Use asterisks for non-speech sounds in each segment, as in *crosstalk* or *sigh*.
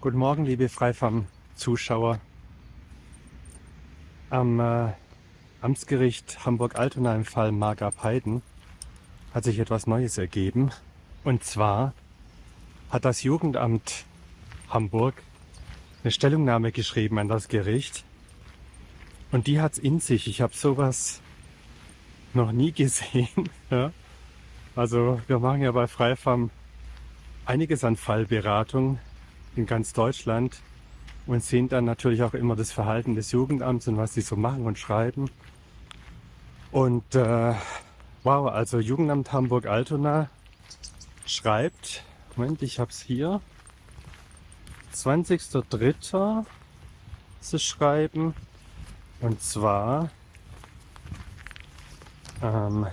Guten Morgen, liebe Freifarm-Zuschauer. Am äh, Amtsgericht Hamburg-Altona im Fall Marga Peiden hat sich etwas Neues ergeben. Und zwar hat das Jugendamt Hamburg eine Stellungnahme geschrieben an das Gericht. Und die hat's in sich. Ich habe sowas noch nie gesehen. *laughs* ja. Also wir machen ja bei Freifarm einiges an Fallberatung in ganz Deutschland und sehen dann natürlich auch immer das Verhalten des Jugendamts und was sie so machen und schreiben. Und äh, wow, also Jugendamt Hamburg-Altona schreibt, Moment, ich habe es hier, 20.03. sie schreiben, und zwar ähm,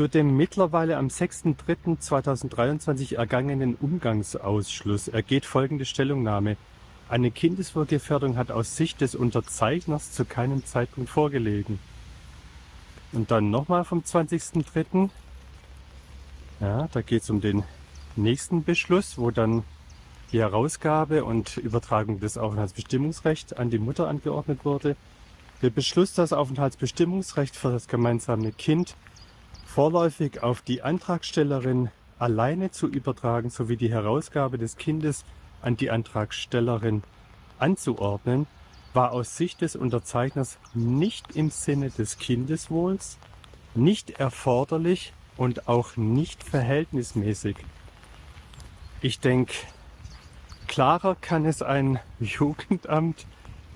zu dem mittlerweile am 6.3.2023 ergangenen Umgangsausschluss ergeht folgende Stellungnahme. Eine Kindeswohlgefährdung hat aus Sicht des Unterzeichners zu keinem Zeitpunkt vorgelegen. Und dann nochmal vom 20.3. Ja, da geht es um den nächsten Beschluss, wo dann die Herausgabe und Übertragung des Aufenthaltsbestimmungsrechts an die Mutter angeordnet wurde. Der Beschluss, das Aufenthaltsbestimmungsrecht für das gemeinsame Kind vorläufig auf die Antragstellerin alleine zu übertragen sowie die Herausgabe des Kindes an die Antragstellerin anzuordnen, war aus Sicht des Unterzeichners nicht im Sinne des Kindeswohls, nicht erforderlich und auch nicht verhältnismäßig. Ich denke, klarer kann es ein *laughs* Jugendamt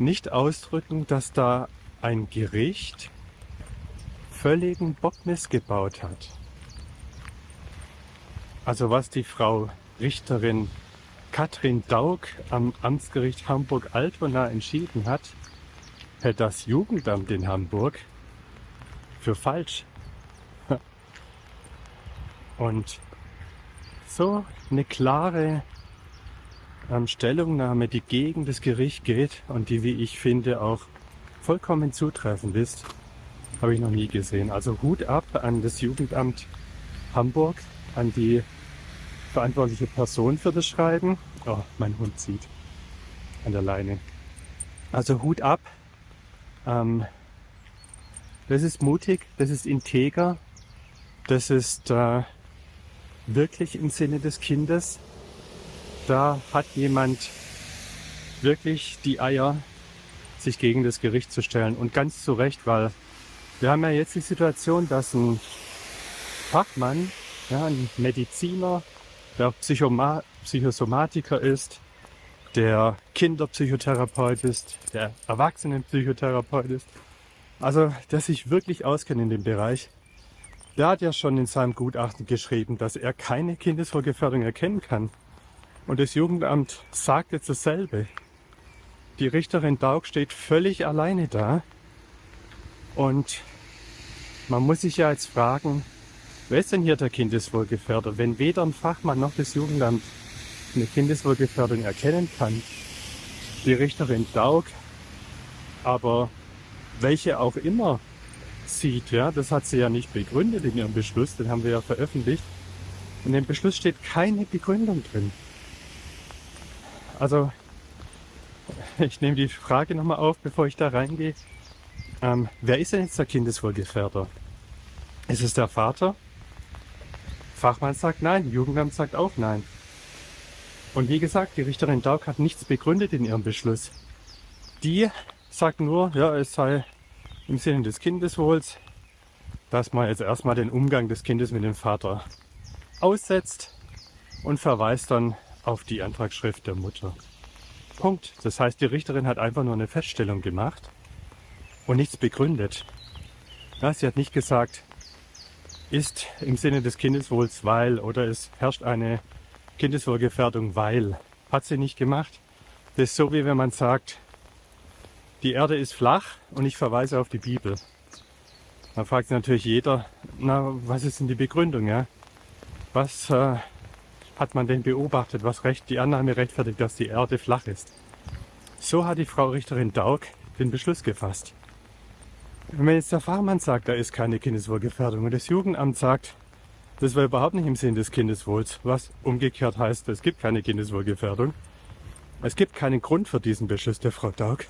nicht ausdrücken, dass da ein Gericht völligen Bock missgebaut hat. Also was die Frau Richterin Katrin Daug am Amtsgericht Hamburg-Altona entschieden hat, hält das Jugendamt in Hamburg für falsch. *laughs* Und so eine klare ähm, Stellungnahme, die gegen das Gericht geht und die, wie ich finde, auch vollkommen zutreffend ist, habe ich noch nie gesehen. Also Hut ab an das Jugendamt Hamburg, an die verantwortliche Person für das Schreiben. Oh, mein Hund zieht an der Leine. Also Hut ab. Ähm, das ist mutig, das ist integer, das ist äh, wirklich im Sinne des Kindes. Da hat jemand wirklich die Eier, sich gegen das Gericht zu stellen. Und ganz zu Recht, weil wir haben ja jetzt die Situation, dass ein Fachmann, ja, ein Mediziner, der Psychoma Psychosomatiker ist, der Kinderpsychotherapeut ist, der Erwachsenenpsychotherapeut ist, also der sich wirklich auskennt in dem Bereich, der hat ja schon in seinem Gutachten geschrieben, dass er keine Kindeswohlgefährdung erkennen kann. Und das Jugendamt sagt jetzt dasselbe. Die Richterin Daug steht völlig alleine da und man muss sich ja jetzt fragen, wer ist denn hier der Kindeswohlgefährder? Wenn weder ein Fachmann noch das Jugendamt eine Kindeswohlgefährdung erkennen kann, die Richterin Daug, aber welche auch immer sieht, ja, das hat sie ja nicht begründet in ihrem Beschluss, den haben wir ja veröffentlicht. In dem Beschluss steht keine Begründung drin. Also, *laughs* ich nehme die Frage nochmal auf, bevor ich da reingehe. Ähm, wer ist denn jetzt der Kindeswohlgefährder? Ist es der Vater? Fachmann sagt nein, Jugendamt sagt auch nein. Und wie gesagt, die Richterin Daug hat nichts begründet in ihrem Beschluss. Die sagt nur, ja, es sei im Sinne des Kindeswohls, dass man jetzt erstmal den Umgang des Kindes mit dem Vater aussetzt und verweist dann auf die Antragsschrift der Mutter. Punkt. Das heißt, die Richterin hat einfach nur eine Feststellung gemacht und nichts begründet. Ja, sie hat nicht gesagt, ist im Sinne des Kindeswohls, weil oder es herrscht eine Kindeswohlgefährdung, weil. Hat sie nicht gemacht. Das ist so, wie wenn man sagt, die Erde ist flach und ich verweise auf die Bibel. Dann fragt natürlich jeder, na, was ist denn die Begründung? Ja? Was äh, hat man denn beobachtet, was recht, die Annahme rechtfertigt, dass die Erde flach ist? So hat die Frau Richterin Daug den Beschluss gefasst. Wenn jetzt der Fachmann sagt, da ist keine Kindeswohlgefährdung und das Jugendamt sagt, das war überhaupt nicht im Sinn des Kindeswohls, was umgekehrt heißt, es gibt keine Kindeswohlgefährdung, es gibt keinen Grund für diesen Beschluss der Frau Daug,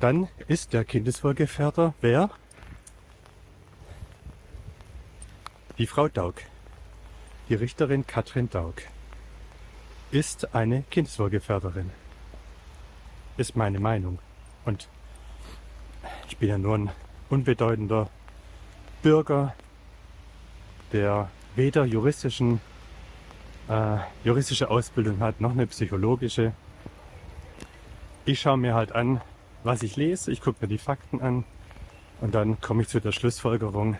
dann ist der Kindeswohlgefährder wer? Die Frau Daug, die Richterin Katrin Daug, ist eine Kindeswohlgefährderin. Ist meine Meinung. Und ich bin ja nur ein unbedeutender Bürger, der weder juristischen, äh, juristische Ausbildung hat, noch eine psychologische. Ich schaue mir halt an, was ich lese, ich gucke mir die Fakten an und dann komme ich zu der Schlussfolgerung,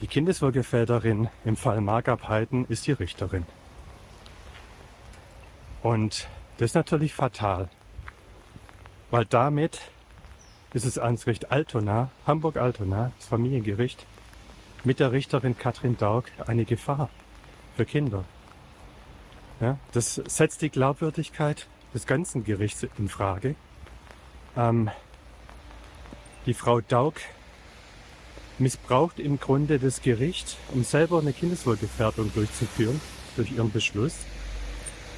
die Kindeswohlgefährderin im Fall Margab Heiden ist die Richterin. Und das ist natürlich fatal, weil damit ist ans Gericht Altona, Hamburg-Altona, das Familiengericht, mit der Richterin Katrin Daug eine Gefahr für Kinder. Ja, das setzt die Glaubwürdigkeit des ganzen Gerichts in Frage. Ähm, die Frau Daug missbraucht im Grunde das Gericht, um selber eine Kindeswohlgefährdung durchzuführen durch ihren Beschluss.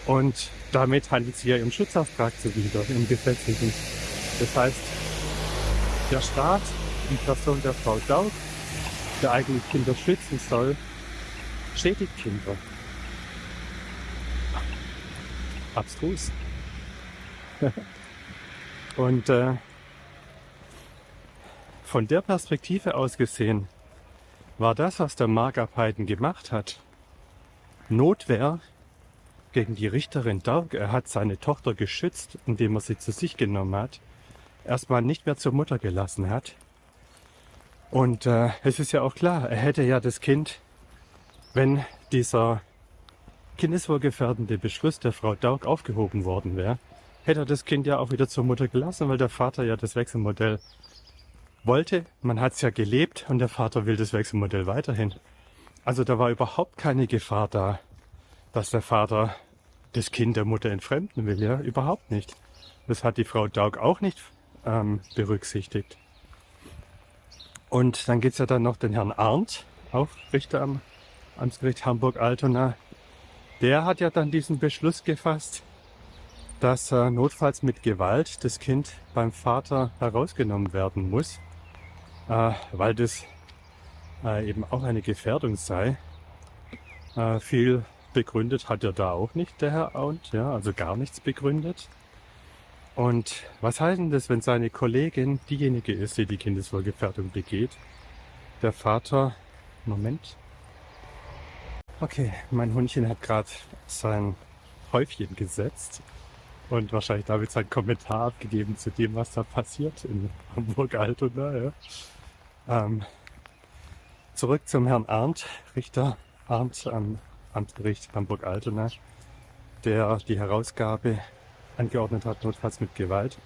Und damit handelt sie ja ihrem Schutzauftrag zuwider im gesetzlichen. Das heißt, der Staat in Person der Frau Daug, der eigentlich Kinder schützen soll, schädigt Kinder. Abstrus. *laughs* Und äh, von der Perspektive aus gesehen war das, was der Mark Haydn gemacht hat, Notwehr gegen die Richterin Dark. Er hat seine Tochter geschützt, indem er sie zu sich genommen hat, erstmal nicht mehr zur Mutter gelassen hat. Und äh, es ist ja auch klar, er hätte ja das Kind, wenn dieser kindeswohlgefährdende Beschluss der Frau Daug aufgehoben worden wäre, hätte er das Kind ja auch wieder zur Mutter gelassen, weil der Vater ja das Wechselmodell wollte. Man hat es ja gelebt und der Vater will das Wechselmodell weiterhin. Also da war überhaupt keine Gefahr da, dass der Vater das Kind der Mutter entfremden will. Ja, überhaupt nicht. Das hat die Frau Daug auch nicht ähm, berücksichtigt. Und dann geht's ja dann noch den Herrn Arndt, auch Richter am Amtsgericht Hamburg-Altona. Der hat ja dann diesen Beschluss gefasst, dass äh, notfalls mit Gewalt das Kind beim Vater herausgenommen werden muss äh, weil das äh, eben auch eine Gefährdung sei. Äh, viel begründet hat er da auch nicht, der Herr Aunt, ja, also gar nichts begründet. Und was heißt denn das, wenn seine Kollegin diejenige ist, die die Kindeswohlgefährdung begeht? Der Vater, Moment. Okay, mein Hundchen hat gerade sein Häufchen gesetzt und wahrscheinlich damit seinen Kommentar abgegeben zu dem, was da passiert in Hamburg-Altona. Ja. Ähm, zurück zum Herrn Arndt, Richter Arndt am Amtsgericht Hamburg-Altona, der die Herausgabe angeordnet hat, notfalls mit Gewalt.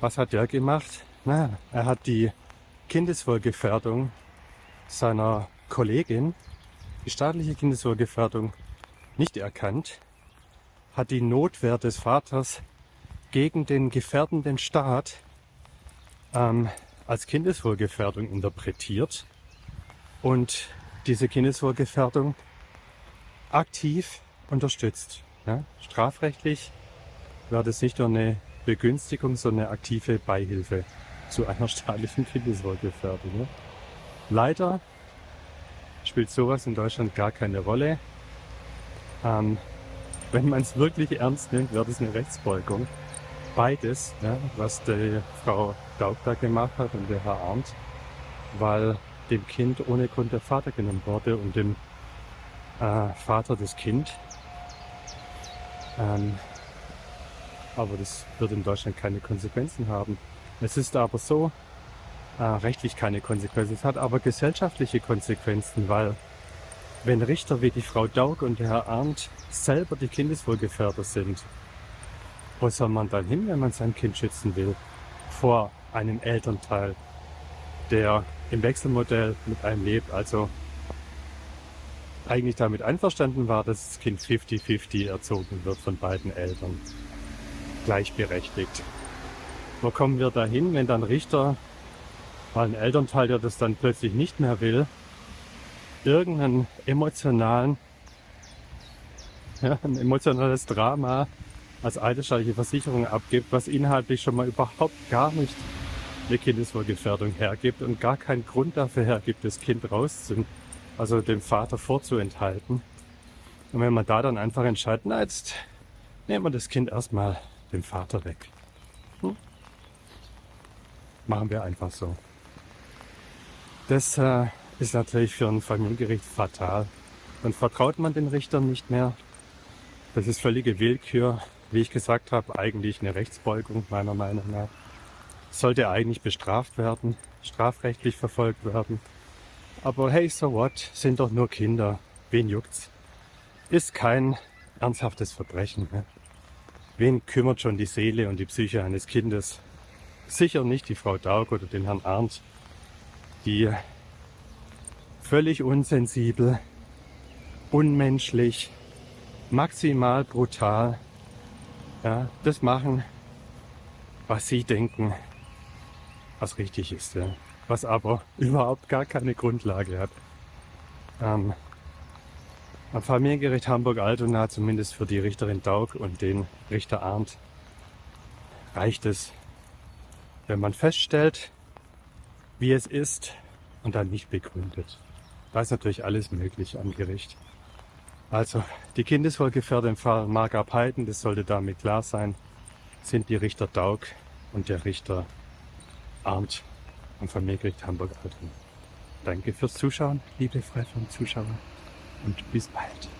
Was hat der gemacht? Na, er hat die Kindeswohlgefährdung seiner Kollegin, die staatliche Kindeswohlgefährdung, nicht erkannt, hat die Notwehr des Vaters gegen den gefährdenden Staat ähm, als Kindeswohlgefährdung interpretiert und diese Kindeswohlgefährdung aktiv unterstützt. Ja, strafrechtlich wäre das nicht nur eine Begünstigung, sondern eine aktive Beihilfe zu einer *laughs* staatlichen Kindeswohlgefährdung. Ja. Leider spielt sowas in Deutschland gar keine Rolle. Ähm, wenn man es wirklich ernst nimmt, wäre das eine Rechtsbeugung beides, ja, was die Frau Daub da gemacht hat und der Herr Arndt, weil dem Kind ohne Grund der Vater genommen wurde und dem äh, Vater das Kind. Ähm, aber das wird in Deutschland keine Konsequenzen haben. Es ist aber so, äh, rechtlich keine Konsequenzen. Es hat aber gesellschaftliche Konsequenzen, weil wenn Richter wie die Frau Daug und der Herr Arndt selber die Kindeswohlgefährder sind, wo soll man dann hin, wenn man sein Kind schützen will? Vor einem Elternteil, der im Wechselmodell mit einem lebt, also eigentlich damit einverstanden war, dass das Kind 50-50 erzogen wird von beiden Eltern. Gleichberechtigt. Wo kommen wir dahin, wenn dann Richter, weil ein Elternteil, der das dann plötzlich nicht mehr will, irgendeinen emotionalen, ja, ein emotionales Drama als eidesstattliche Versicherung abgibt, was inhaltlich schon mal überhaupt gar nicht eine Kindeswohlgefährdung hergibt und gar keinen Grund dafür hergibt, das Kind rauszunehmen, also dem Vater vorzuenthalten. Und wenn man da dann einfach entscheidet, na jetzt nehmen wir das Kind erstmal dem Vater weg. Hm? Machen wir einfach so. Das äh, ist natürlich für ein Familiengericht fatal. Dann vertraut man den Richtern nicht mehr. Das ist völlige Willkür. Wie ich gesagt habe, eigentlich eine Rechtsbeugung meiner Meinung nach. Sollte eigentlich bestraft werden, strafrechtlich verfolgt werden. Aber hey, so what, sind doch nur Kinder. Wen juckt's? Ist kein ernsthaftes Verbrechen. Ne? Wen kümmert schon die Seele und die Psyche eines Kindes? Sicher nicht die Frau Daug oder den Herrn Arndt, die völlig unsensibel, unmenschlich, maximal brutal ja, das machen, was sie denken, was richtig ist, ja. was aber *laughs* überhaupt gar keine Grundlage hat. Ähm, am Familiengericht Hamburg-Altona, zumindest für die Richterin Daug und den Richter Arndt, reicht es, wenn man feststellt, wie es ist und dann nicht begründet. Da ist natürlich alles möglich am Gericht. Also die Kindeswohlgefährder im Fall Mark Abheiten, das sollte damit klar sein, sind die Richter Daug und der Richter Arndt am Familiengericht Hamburg-Altona. Danke fürs Zuschauen, liebe Freifunk-Zuschauer und bis bald.